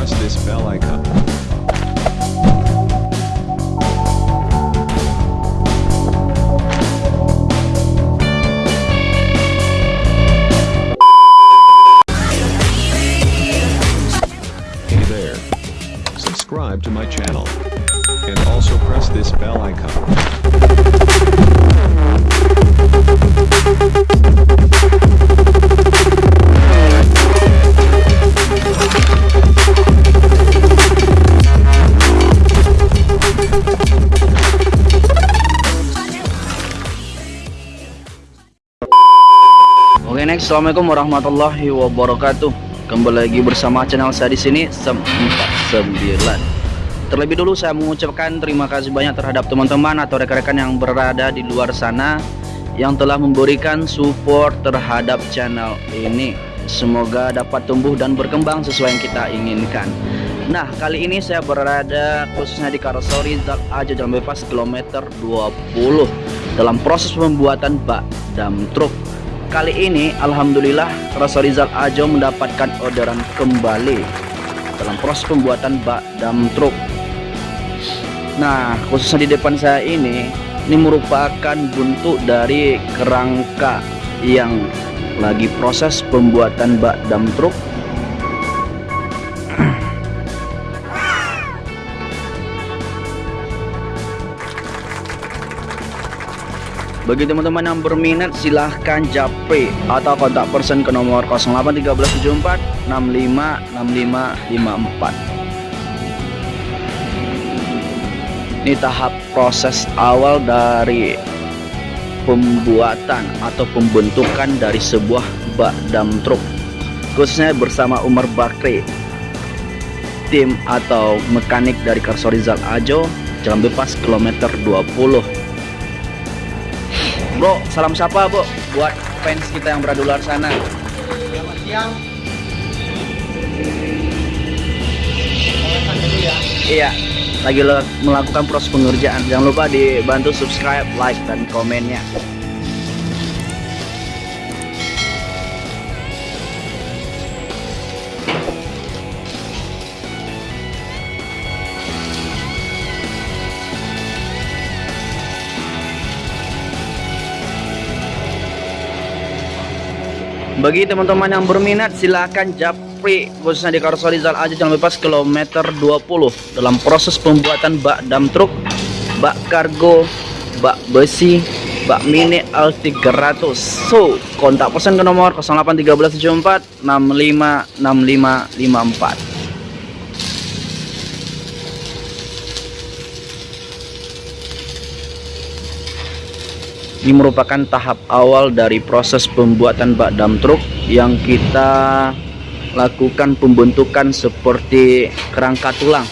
press this bell icon. Hey there. Subscribe to my channel. And also press this bell icon. Next, assalamualaikum warahmatullahi wabarakatuh. Kembali lagi bersama channel saya di sini Sem 49. Terlebih dulu saya mengucapkan terima kasih banyak terhadap teman-teman atau rekan-rekan yang berada di luar sana yang telah memberikan support terhadap channel ini. Semoga dapat tumbuh dan berkembang sesuai yang kita inginkan. Nah, kali ini saya berada khususnya di Karosori Zat Aja Jalan Bebas kilometer 20 dalam proses pembuatan bak dam truk Kali ini Alhamdulillah Rasa Rizal Ajo mendapatkan orderan kembali dalam proses pembuatan bak dam truk. Nah khususnya di depan saya ini ini merupakan bentuk dari kerangka yang lagi proses pembuatan bak dam truk Bagi teman-teman yang berminat silahkan japri atau kontak person ke nomor 081374 65 Ini tahap proses awal dari pembuatan atau pembentukan dari sebuah bak dam truk khususnya bersama Umar Bakri tim atau mekanik dari Karsorizal Ajo Jalan Bebas kilometer 20 Bro, salam sapa bro buat fans kita yang berada di luar sana. Selamat siang. Iya, lagi melakukan proses pengerjaan. Jangan lupa dibantu subscribe, like, dan komennya. Bagi teman-teman yang berminat silahkan japri khususnya di Karsorizal aja Jalan Bebas kilometer 20 dalam proses pembuatan bak dam truk, bak kargo, bak besi, bak mini L300. So, kontak pesan ke nomor 081374 656554. Ini merupakan tahap awal dari proses pembuatan bak dam truk yang kita lakukan pembentukan seperti kerangka tulang.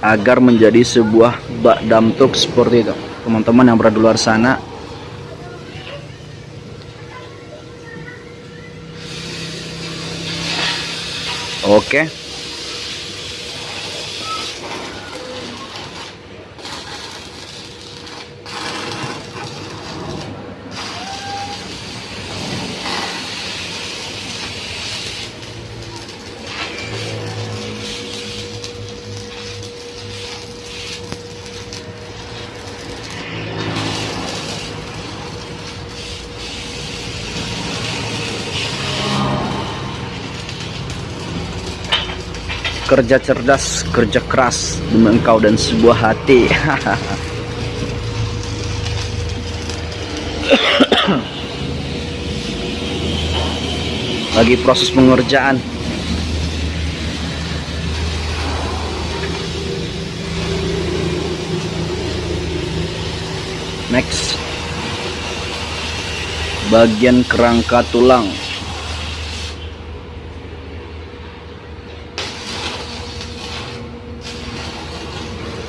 Agar menjadi sebuah bak dam truk seperti itu. Teman-teman yang berada di luar sana Oke. Kerja cerdas, kerja keras demi engkau dan sebuah hati. Lagi proses pengerjaan. Next. Bagian kerangka tulang.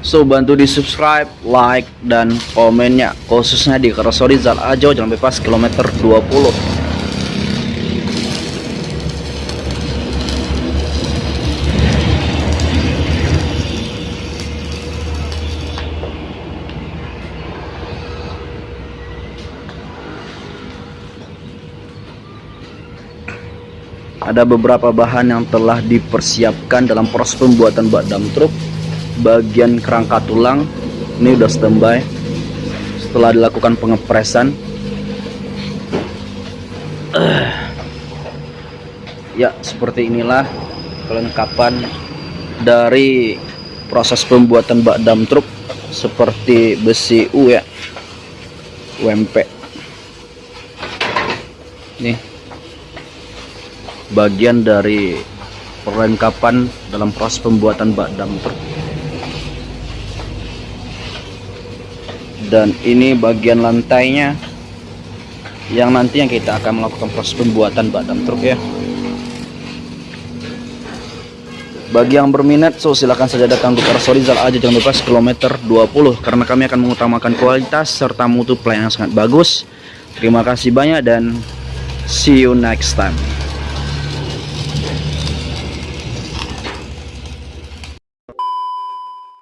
So bantu di subscribe, like, dan komennya Khususnya di Karosori Zal Ajo Jalan Bebas kilometer 20 ada beberapa bahan yang telah dipersiapkan dalam proses pembuatan bak dam truk bagian kerangka tulang. Ini udah standby. Setelah dilakukan pengepresan. Eh. ya seperti inilah kelengkapan dari proses pembuatan bak dam truk seperti besi U ya. UMP nih. Bagian dari perlengkapan dalam proses pembuatan bak dam truk dan ini bagian lantainya yang nanti yang kita akan melakukan proses pembuatan bak dam truk ya. Bagi yang berminat so silahkan saja datang ke Karasori Zal aja jangan lupa kilometer 20 karena kami akan mengutamakan kualitas serta mutu pelayanan sangat bagus. Terima kasih banyak dan see you next time